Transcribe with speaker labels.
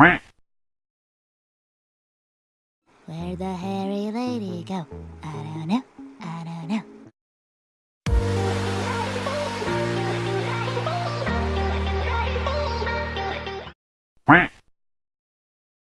Speaker 1: Where'd the hairy lady go? I don't know. I don't know.
Speaker 2: Quack.